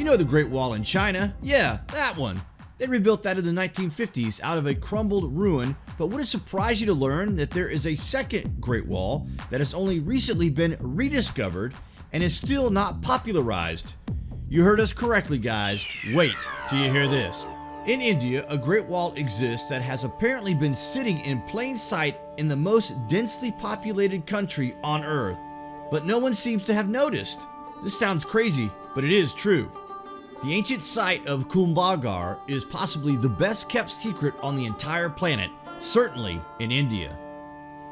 You know the Great Wall in China? Yeah, that one. They rebuilt that in the 1950s out of a crumbled ruin, but would it surprise you to learn that there is a second Great Wall that has only recently been rediscovered and is still not popularized? You heard us correctly, guys. Wait till you hear this. In India, a Great Wall exists that has apparently been sitting in plain sight in the most densely populated country on Earth, but no one seems to have noticed. This sounds crazy, but it is true. The ancient site of Kumbhalgarh is possibly the best kept secret on the entire planet, certainly in India.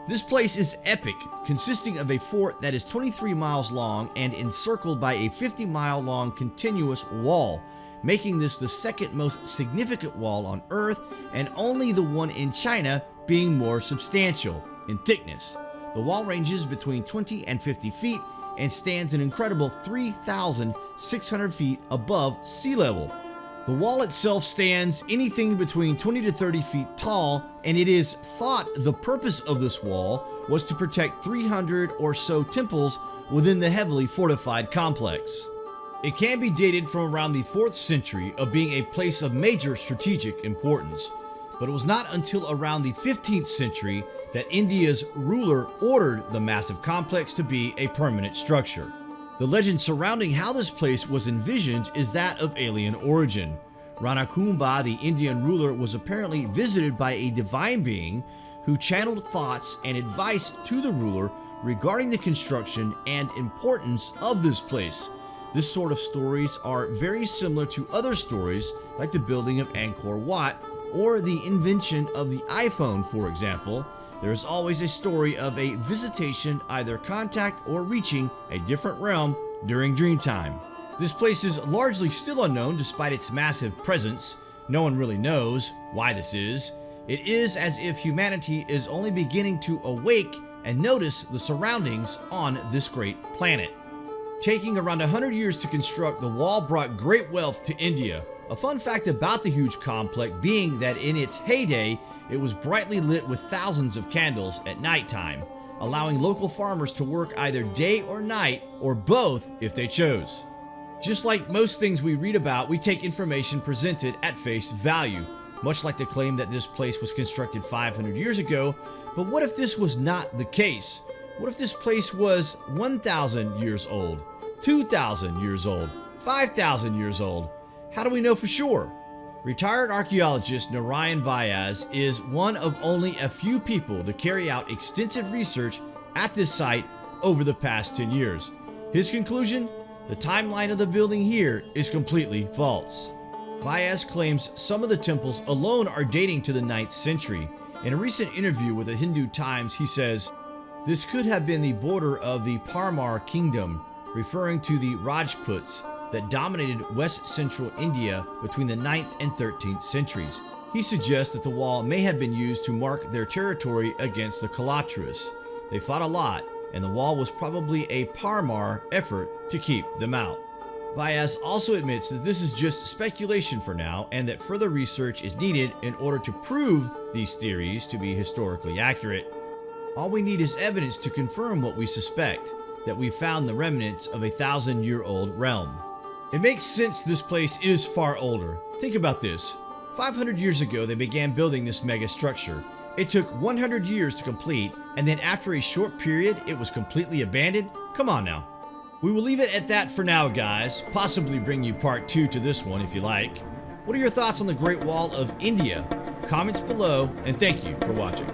This place is epic, consisting of a fort that is 23 miles long and encircled by a 50 mile long continuous wall, making this the second most significant wall on Earth and only the one in China being more substantial in thickness. The wall ranges between 20 and 50 feet and stands an incredible 3,600 feet above sea level. The wall itself stands anything between 20 to 30 feet tall, and it is thought the purpose of this wall was to protect 300 or so temples within the heavily fortified complex. It can be dated from around the 4th century of being a place of major strategic importance, but it was not until around the 15th century that India's ruler ordered the massive complex to be a permanent structure. The legend surrounding how this place was envisioned is that of alien origin. Rana Kumbha, the Indian ruler, was apparently visited by a divine being who channeled thoughts and advice to the ruler regarding the construction and importance of this place. This sort of stories are very similar to other stories like the building of Angkor Wat or the invention of the iPhone, for example, there is always a story of a visitation, either contact or reaching a different realm during dream time. This place is largely still unknown despite its massive presence. No one really knows why this is. It is as if humanity is only beginning to awake and notice the surroundings on this great planet. Taking around 100 years to construct, the wall brought great wealth to India. A fun fact about the huge complex being that in its heyday, it was brightly lit with thousands of candles at nighttime, allowing local farmers to work either day or night, or both if they chose. Just like most things we read about, we take information presented at face value, much like the claim that this place was constructed 500 years ago, but what if this was not the case? What if this place was 1,000 years old, 2,000 years old, 5,000 years old? How do we know for sure? Retired archaeologist Narayan Vyas is one of only a few people to carry out extensive research at this site over the past 10 years. His conclusion? The timeline of the building here is completely false. Vyas claims some of the temples alone are dating to the 9th century. In a recent interview with the Hindu Times, he says, This could have been the border of the Parmar kingdom, referring to the Rajputs, that dominated west central India between the 9th and 13th centuries. He suggests that the wall may have been used to mark their territory against the Kalachuris. They fought a lot, and the wall was probably a Parmar effort to keep them out. Vyas also admits that this is just speculation for now and that further research is needed in order to prove these theories to be historically accurate. All we need is evidence to confirm what we suspect, that we found the remnants of a thousand year old realm. It makes sense this place is far older. Think about this. 500 years ago, they began building this mega structure. It took 100 years to complete, and then after a short period, it was completely abandoned? Come on now. We will leave it at that for now, guys. Possibly bring you part two to this one if you like. What are your thoughts on the Great Wall of India? Comments below, and thank you for watching.